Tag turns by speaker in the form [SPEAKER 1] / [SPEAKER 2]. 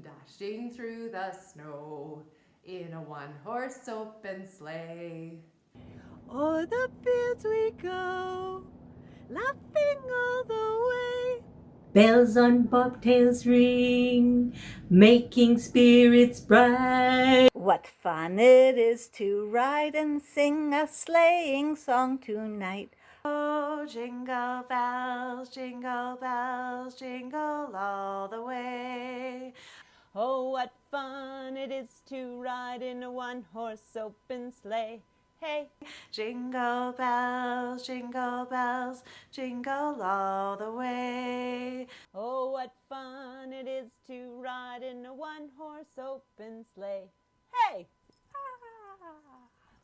[SPEAKER 1] dashing through the snow in a one-horse open sleigh.
[SPEAKER 2] O'er the fields we go, laughing all the way.
[SPEAKER 3] Bells on bobtails ring, making spirits bright.
[SPEAKER 2] What fun it is to ride and sing a sleighing song tonight.
[SPEAKER 1] Oh, jingle bells, jingle bells, jingle all the way.
[SPEAKER 2] Oh, what fun it is to ride in a one-horse open sleigh. Hey!
[SPEAKER 1] Jingle bells, jingle bells, jingle all the way.
[SPEAKER 2] Oh, what fun it is to ride in a one-horse open sleigh. Hey!